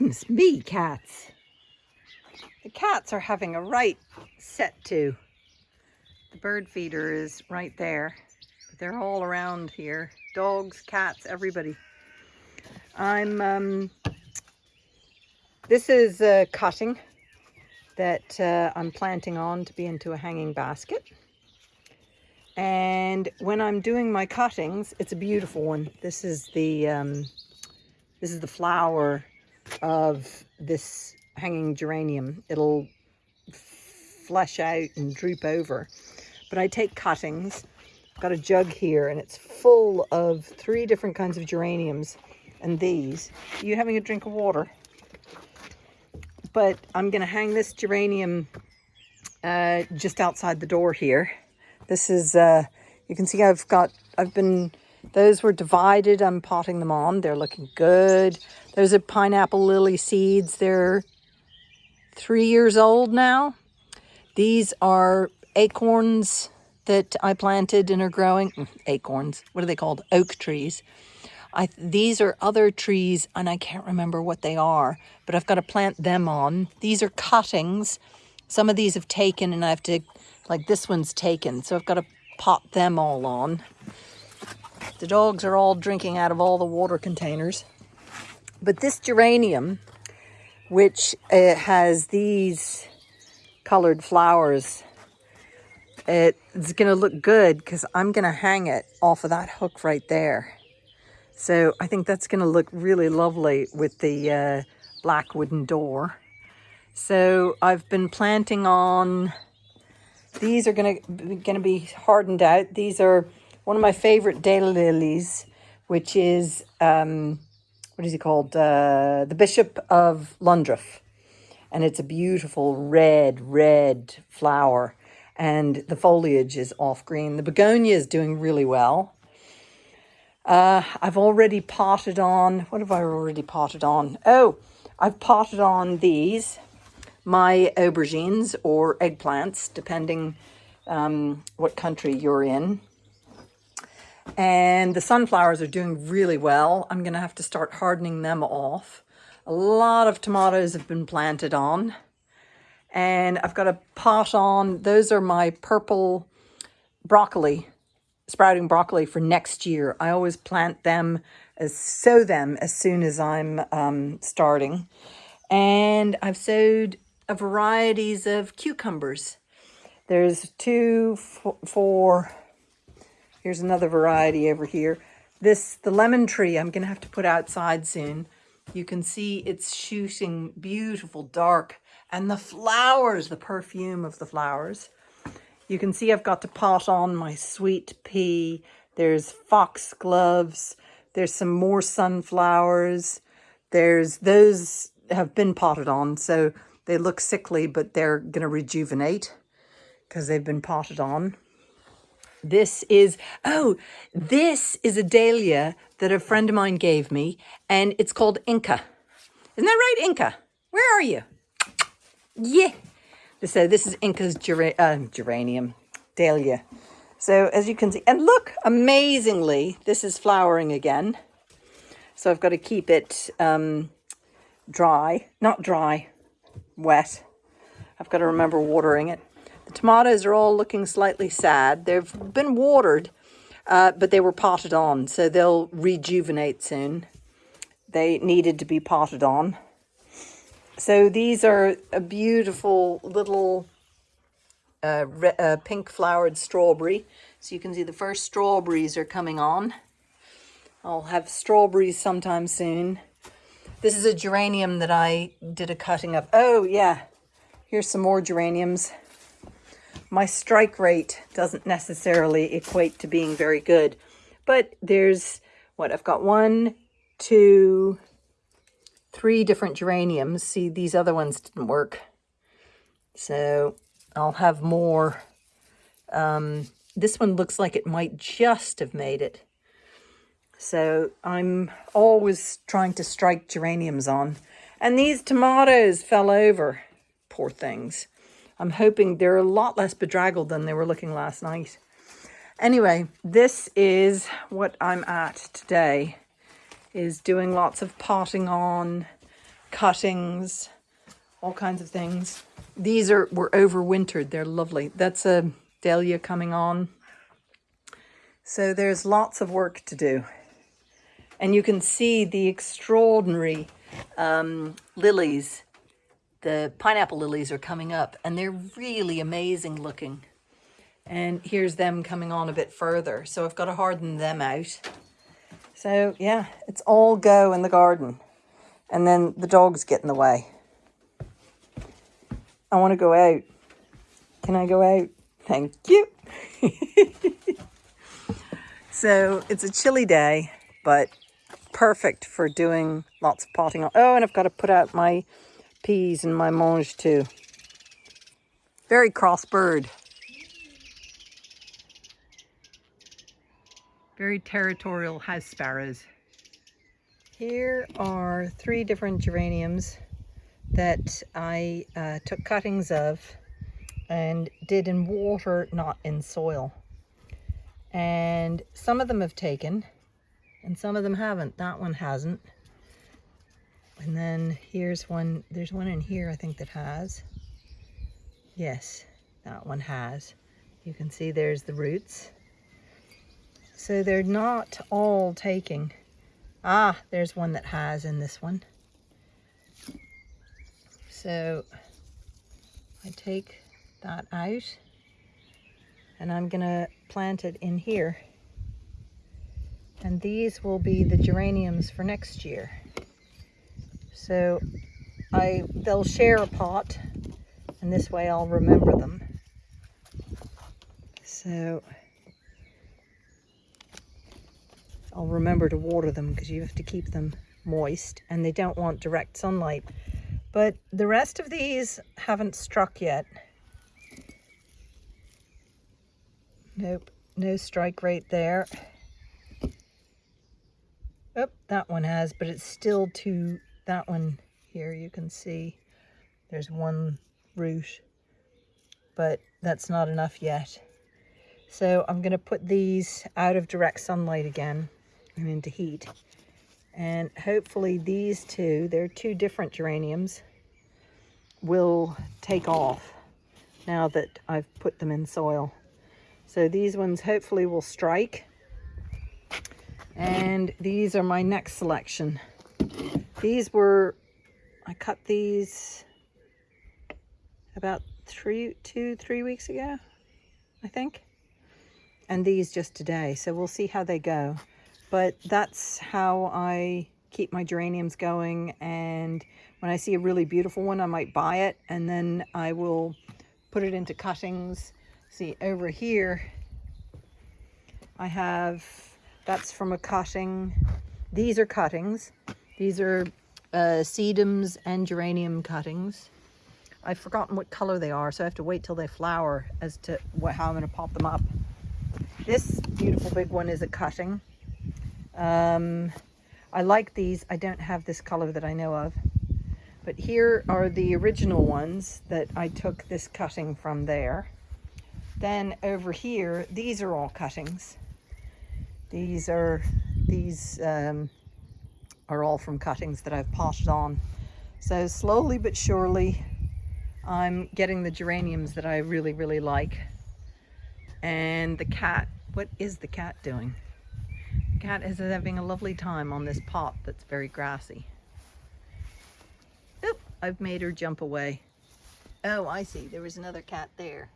Goodness me, cats. The cats are having a right set to. The bird feeder is right there. They're all around here. Dogs, cats, everybody. I'm, um, this is a cutting that uh, I'm planting on to be into a hanging basket. And when I'm doing my cuttings, it's a beautiful one. This is the, um, this is the flower of this hanging geranium. It'll flush out and droop over. But I take cuttings. I've got a jug here and it's full of three different kinds of geraniums and these. Are you having a drink of water? But I'm going to hang this geranium uh, just outside the door here. This is, uh, you can see I've got, I've been, those were divided. I'm potting them on. They're looking good. Those are pineapple lily seeds. They're three years old now. These are acorns that I planted and are growing. Mm, acorns, what are they called? Oak trees. I, these are other trees and I can't remember what they are, but I've got to plant them on. These are cuttings. Some of these have taken and I have to, like this one's taken, so I've got to pot them all on. The dogs are all drinking out of all the water containers. But this geranium, which uh, has these colored flowers, it's going to look good because I'm going to hang it off of that hook right there. So I think that's going to look really lovely with the uh, black wooden door. So I've been planting on, these are going to, going to be hardened out. These are one of my favorite daylilies, which is, um, what is he called? Uh, the Bishop of Llandaff. And it's a beautiful red, red flower. And the foliage is off green. The begonia is doing really well. Uh, I've already potted on, what have I already potted on? Oh, I've potted on these, my aubergines or eggplants, depending um, what country you're in. And the sunflowers are doing really well. I'm going to have to start hardening them off. A lot of tomatoes have been planted on. And I've got a pot on. Those are my purple broccoli sprouting broccoli for next year. I always plant them, as sow them as soon as I'm um, starting. And I've sowed a varieties of cucumbers. There's two, four, here's another variety over here. This, the lemon tree, I'm going to have to put outside soon. You can see it's shooting beautiful dark and the flowers, the perfume of the flowers. You can see I've got to pot on my sweet pea. There's foxgloves. There's some more sunflowers. There's those have been potted on, so they look sickly, but they're going to rejuvenate because they've been potted on. This is, oh, this is a dahlia that a friend of mine gave me, and it's called Inca. Isn't that right, Inca? Where are you? Yeah. So this is Inca's gera uh, geranium, dahlia. So as you can see, and look, amazingly, this is flowering again. So I've got to keep it um, dry, not dry, wet. I've got to remember watering it. The tomatoes are all looking slightly sad. They've been watered, uh, but they were potted on, so they'll rejuvenate soon. They needed to be potted on. So these are a beautiful little uh, uh, pink flowered strawberry. So you can see the first strawberries are coming on. I'll have strawberries sometime soon. This is a geranium that I did a cutting of. Oh, yeah. Here's some more geraniums. My strike rate doesn't necessarily equate to being very good. But there's, what, I've got one, two, three different geraniums. See, these other ones didn't work. So I'll have more. Um, this one looks like it might just have made it. So I'm always trying to strike geraniums on. And these tomatoes fell over. Poor things. I'm hoping they're a lot less bedraggled than they were looking last night. Anyway, this is what I'm at today is doing lots of potting on cuttings, all kinds of things. These are were overwintered. They're lovely. That's a dahlia coming on. So there's lots of work to do. And you can see the extraordinary um, lilies. The pineapple lilies are coming up and they're really amazing looking. And here's them coming on a bit further. So I've got to harden them out. So yeah, it's all go in the garden. And then the dogs get in the way. I want to go out. Can I go out? Thank you. so it's a chilly day, but perfect for doing lots of potting. Oh, and I've got to put out my peas and my mangetout. Very cross bird. Very territorial house sparrows. Here are three different geraniums that I uh, took cuttings of and did in water, not in soil. And some of them have taken and some of them haven't. That one hasn't. And then here's one, there's one in here I think that has. Yes, that one has. You can see there's the roots. So they're not all taking. Ah, there's one that has in this one. So I take that out and I'm gonna plant it in here. And these will be the geraniums for next year. So I they'll share a pot and this way I'll remember them. So I'll remember to water them because you have to keep them moist and they don't want direct sunlight. But the rest of these haven't struck yet. Nope, no strike right there. Oh, that one has, but it's still too, that one here you can see there's one root, but that's not enough yet. So I'm going to put these out of direct sunlight again and into heat. And hopefully these two, they're two different geraniums, will take off now that I've put them in soil. So these ones hopefully will strike. And these are my next selection. These were, I cut these about three, two, three weeks ago, I think. And these just today. So we'll see how they go but that's how I keep my geraniums going and when I see a really beautiful one I might buy it and then I will put it into cuttings see over here I have that's from a cutting these are cuttings these are uh, sedums and geranium cuttings I've forgotten what color they are so I have to wait till they flower as to what, how I'm going to pop them up this beautiful big one is a cutting um, I like these. I don't have this color that I know of. But here are the original ones that I took this cutting from there. Then over here, these are all cuttings. These are, these um, are all from cuttings that I've potted on. So slowly but surely, I'm getting the geraniums that I really, really like. And the cat, what is the cat doing? The cat is having a lovely time on this pot that's very grassy. Oop, I've made her jump away. Oh, I see. There was another cat there.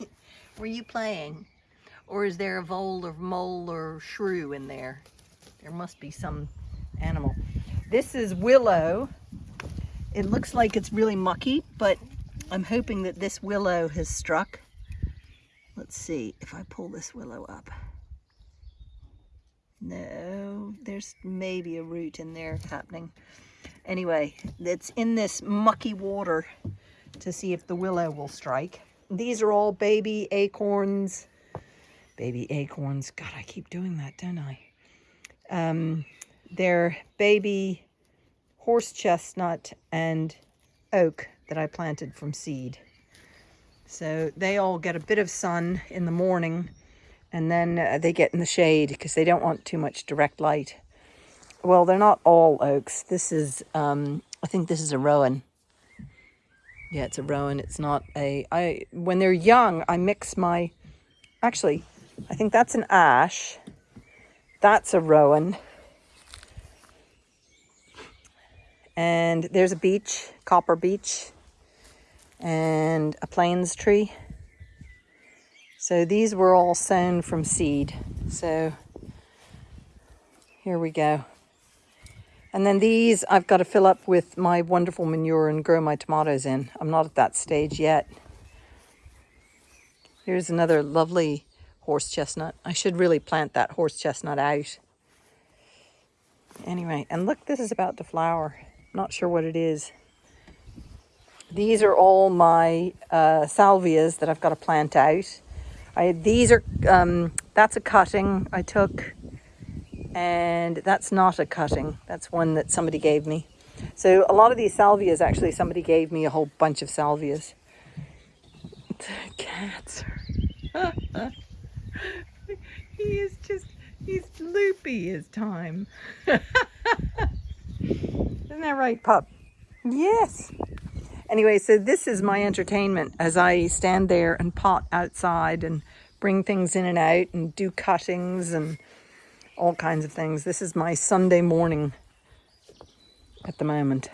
Were you playing? Or is there a vole or mole or shrew in there? There must be some animal. This is willow. It looks like it's really mucky, but I'm hoping that this willow has struck. Let's see if I pull this willow up. No, there's maybe a root in there happening. Anyway, it's in this mucky water to see if the willow will strike. These are all baby acorns. Baby acorns. God, I keep doing that, don't I? Um, they're baby horse chestnut and oak that I planted from seed. So they all get a bit of sun in the morning and then uh, they get in the shade because they don't want too much direct light. Well, they're not all oaks. This is um, I think this is a rowan. Yeah, it's a rowan. It's not a. I when they're young, I mix my. Actually, I think that's an ash. That's a rowan. And there's a beech, copper beech, and a plains tree. So these were all sown from seed. So here we go. And then these I've got to fill up with my wonderful manure and grow my tomatoes in. I'm not at that stage yet. Here's another lovely horse chestnut. I should really plant that horse chestnut out. Anyway, and look, this is about to flower. Not sure what it is. These are all my uh, salvias that I've got to plant out. I, these are, um, that's a cutting I took and that's not a cutting. That's one that somebody gave me. So a lot of these salvias, actually, somebody gave me a whole bunch of salvias. Cats he is just, he's loopy his time. Isn't that right, pup? Yes. Anyway, so this is my entertainment as I stand there and pot outside and bring things in and out and do cuttings and all kinds of things. This is my Sunday morning at the moment.